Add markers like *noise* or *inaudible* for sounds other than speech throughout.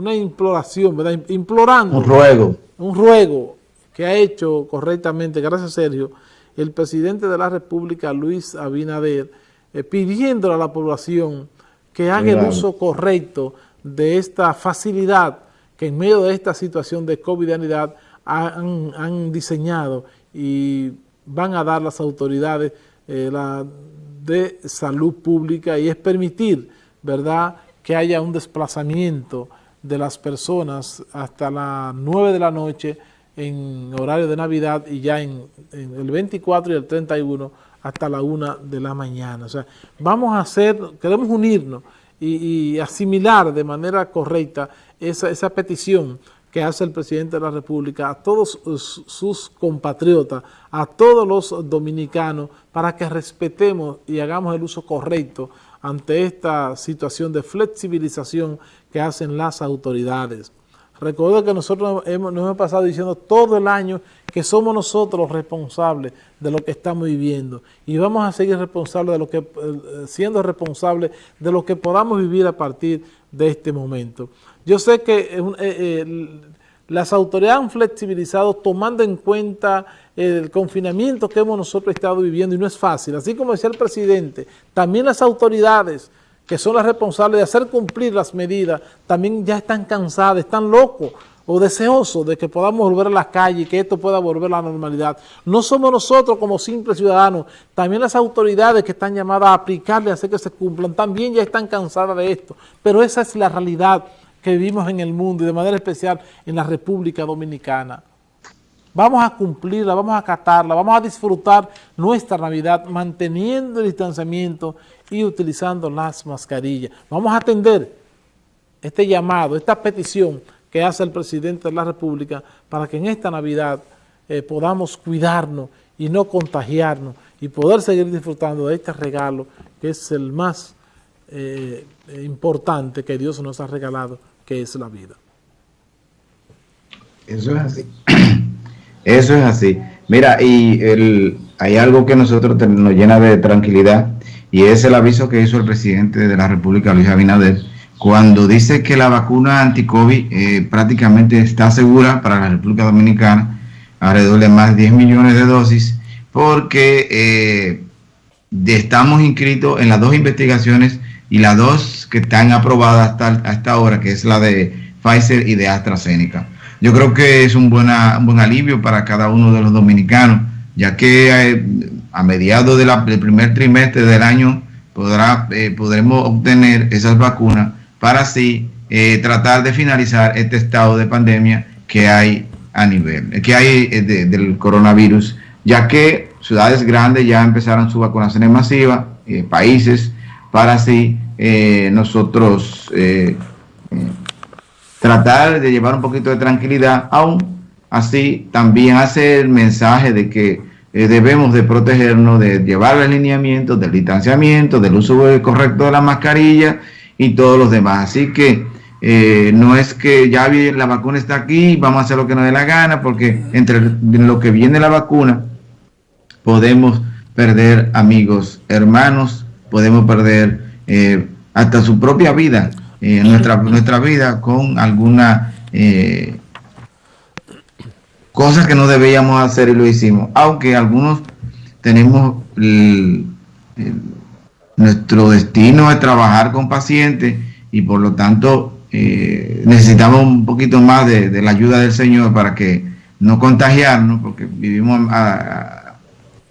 una imploración, ¿verdad? Implorando. Un ruego. Un ruego que ha hecho correctamente, gracias Sergio, el presidente de la República, Luis Abinader, eh, pidiéndole a la población que haga el uso correcto de esta facilidad que en medio de esta situación de COVID-19 han, han, diseñado y van a dar las autoridades eh, la, de salud pública y es permitir, ¿verdad?, que haya un desplazamiento de las personas hasta las 9 de la noche en horario de Navidad y ya en, el 24 y el 31 hasta la 1 de la mañana. O sea, vamos a hacer, queremos unirnos y, asimilar de manera correcta esa, esa petición que hace el presidente de la República a todos sus compatriotas, a todos los dominicanos, para que respetemos y hagamos el uso correcto ante esta situación de flexibilización que hacen las autoridades. Recuerdo que nosotros hemos, nos hemos pasado diciendo todo el año que somos nosotros responsables de lo que estamos viviendo y vamos a seguir responsables de lo que, eh, siendo responsables de lo que podamos vivir a partir de este momento. Yo sé que las autoridades han flexibilizado tomando en cuenta el confinamiento que hemos nosotros estado viviendo y no es fácil. Así como decía el presidente, también las autoridades que son las responsables de hacer cumplir las medidas, también ya están cansadas, están locos o deseosos de que podamos volver a las calles y que esto pueda volver a la normalidad. No somos nosotros como simples ciudadanos, también las autoridades que están llamadas a aplicarle, a hacer que se cumplan, también ya están cansadas de esto. Pero esa es la realidad que vivimos en el mundo y de manera especial en la República Dominicana. Vamos a cumplirla, vamos a acatarla, vamos a disfrutar nuestra Navidad manteniendo el distanciamiento y utilizando las mascarillas. Vamos a atender este llamado, esta petición que hace el presidente de la República para que en esta Navidad eh, podamos cuidarnos y no contagiarnos y poder seguir disfrutando de este regalo que es el más eh, importante que Dios nos ha regalado, que es la vida. Eso es así. *clears throat* Eso es así. Mira, y el, hay algo que nosotros nos llena de tranquilidad y es el aviso que hizo el presidente de la República, Luis Abinader, cuando dice que la vacuna anti-COVID eh, prácticamente está segura para la República Dominicana, alrededor de más de 10 millones de dosis, porque eh, estamos inscritos en las dos investigaciones y las dos que están aprobadas hasta, hasta ahora, que es la de Pfizer y de AstraZeneca. Yo creo que es un, buena, un buen alivio para cada uno de los dominicanos, ya que eh, a mediados de del primer trimestre del año podrá, eh, podremos obtener esas vacunas para así eh, tratar de finalizar este estado de pandemia que hay a nivel, que hay del coronavirus, ya que ciudades grandes ya empezaron su vacunación masiva, países, para así nosotros tratar de llevar un poquito de tranquilidad, aún así también hace el mensaje de que eh, debemos de protegernos, de llevar el alineamiento, del distanciamiento, del uso correcto de la mascarilla y todos los demás. Así que eh, no es que ya la vacuna está aquí, vamos a hacer lo que nos dé la gana, porque entre lo que viene la vacuna podemos perder amigos, hermanos, podemos perder eh, hasta su propia vida eh, nuestra, nuestra vida con alguna eh, cosas que no debíamos hacer y lo hicimos. Aunque algunos tenemos nuestro destino es trabajar con pacientes y por lo tanto eh, necesitamos un poquito más de, la ayuda del Señor para que no contagiarnos, porque vivimos,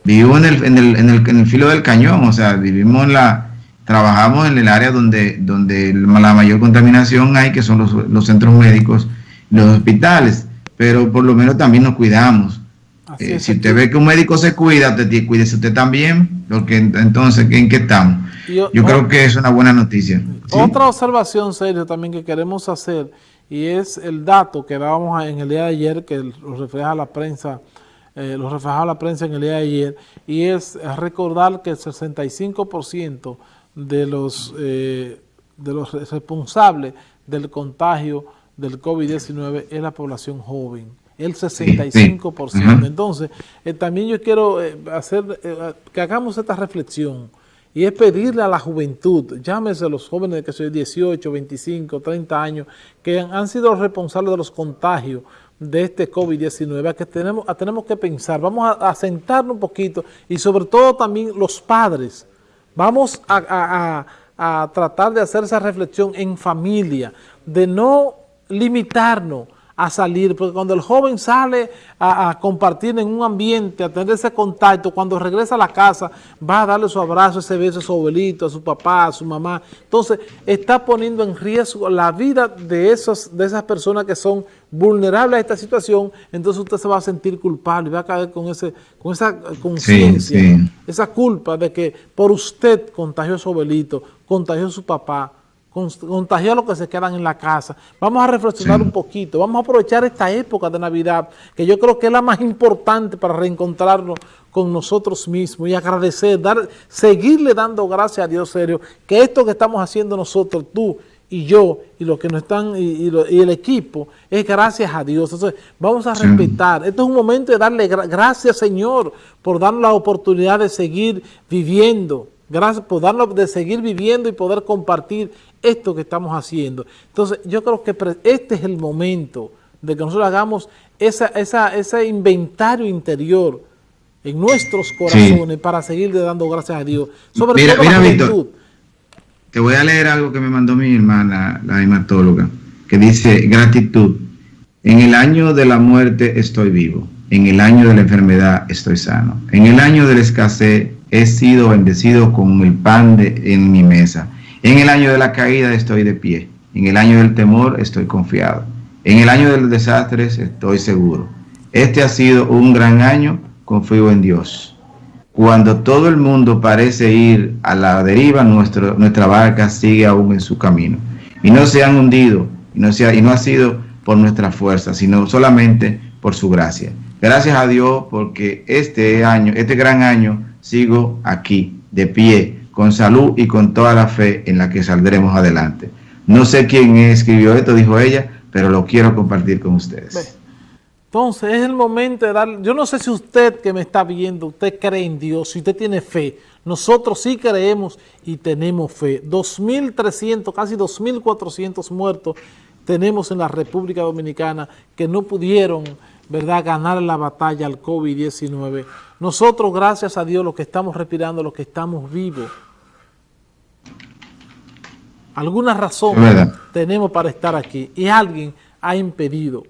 vivimos en el, en, el, en, el, en el filo del cañón, o sea, vivimos en la trabajamos en el área donde, donde la mayor contaminación hay, que son los, centros médicos, los hospitales, pero por lo menos también nos cuidamos. Eh, si usted ve que un médico se cuida, cuídese usted también, porque entonces, ¿en qué estamos? Yo, creo que es una buena noticia. Otra observación, serio, también que queremos hacer, y es el dato que dábamos en el día de ayer, que lo refleja la prensa, eh, lo reflejaba la prensa en el día de ayer, y es recordar que el 65% de los, eh, de los responsables del contagio del COVID-19 es la población joven, el 65%. Entonces, eh, también yo quiero eh, hacer que hagamos esta reflexión y es pedirle a la juventud, llámese a los jóvenes que son 18, 25, 30 años, que han, sido los responsables de los contagios de este COVID-19, que tenemos, tenemos que pensar, vamos a, sentarnos un poquito y sobre todo también los padres, vamos a, a tratar de hacer esa reflexión en familia, de no limitarnos a salir, porque cuando el joven sale a, compartir en un ambiente, a tener ese contacto, cuando regresa a la casa, va a darle su abrazo, ese beso a su abuelito, a su papá, a su mamá. Entonces, está poniendo en riesgo la vida de, esos, de esas personas que son vulnerables a esta situación, entonces usted se va a sentir culpable y va a caer con, ese, con esa conciencia, esa culpa de que por usted contagió a su abuelito, contagió a su papá, contagiar a los que se quedan en la casa. Vamos a reflexionar un poquito, vamos a aprovechar esta época de Navidad, que yo creo que es la más importante para reencontrarnos con nosotros mismos y agradecer, dar, seguirle dando gracias a Dios serio, que esto que estamos haciendo nosotros, tú y yo, y los que nos están, y, el equipo, es gracias a Dios. Entonces, vamos a respetar. Esto es un momento de darle gracias, Señor, por darnos la oportunidad de seguir viviendo, Gracias por darnos de seguir viviendo y poder compartir esto que estamos haciendo. Entonces, yo creo que este es el momento de que nosotros hagamos esa, ese inventario interior en nuestros corazones para seguir dando gracias a Dios. Sobre mira, todo mira, Víctor, te voy a leer algo que me mandó mi hermana, la hematóloga, que dice, gratitud, en el año de la muerte estoy vivo, en el año de la enfermedad estoy sano, en el año de la escasez he sido bendecido con el pan de, en mi mesa. En el año de la caída estoy de pie. En el año del temor estoy confiado. En el año de los desastres estoy seguro. Este ha sido un gran año, confío en Dios. Cuando todo el mundo parece ir a la deriva, nuestra barca sigue aún en su camino. Y no se han hundido, y no, y no ha sido por nuestra fuerza, sino solamente por su gracia. Gracias a Dios porque este año, este gran año, sigo aquí, de pie, con salud y con toda la fe en la que saldremos adelante. No sé quién escribió esto, dijo ella, pero lo quiero compartir con ustedes. Entonces es el momento de dar, yo no sé si usted que me está viendo, usted cree en Dios, si usted tiene fe, nosotros sí creemos y tenemos fe. 2.300, casi 2.400 muertos tenemos en la República Dominicana que no pudieron ¿verdad?, ganar la batalla al COVID-19. Nosotros, gracias a Dios, los que estamos respirando, los que estamos vivos, alguna razón tenemos para estar aquí y alguien ha impedido.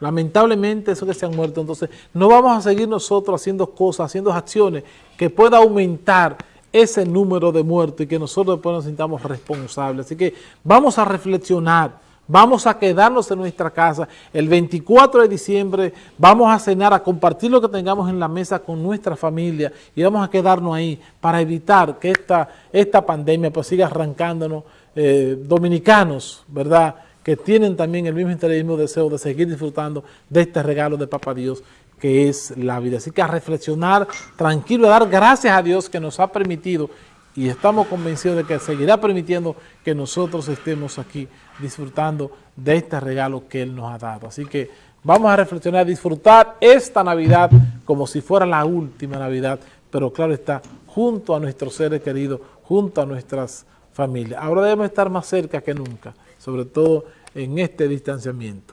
Lamentablemente, eso que se han muerto, entonces no vamos a seguir nosotros haciendo cosas, haciendo acciones que pueda aumentar ese número de muertos y que nosotros después nos sintamos responsables. Así que vamos a reflexionar, vamos a quedarnos en nuestra casa. El 24 de diciembre vamos a cenar, a compartir lo que tengamos en la mesa con nuestra familia y vamos a quedarnos ahí para evitar que esta, esta pandemia pues siga arrancándonos eh, dominicanos, ¿verdad?, que tienen también el mismo interés el mismo deseo de seguir disfrutando de este regalo de Papa Dios que es la vida. Así que a reflexionar tranquilo, a dar gracias a Dios que nos ha permitido y estamos convencidos de que seguirá permitiendo que nosotros estemos aquí disfrutando de este regalo que Él nos ha dado. Así que vamos a reflexionar, disfrutar esta Navidad como si fuera la última Navidad, pero claro está, junto a nuestros seres queridos, junto a nuestras familias. Ahora debemos estar más cerca que nunca, sobre todo en este distanciamiento.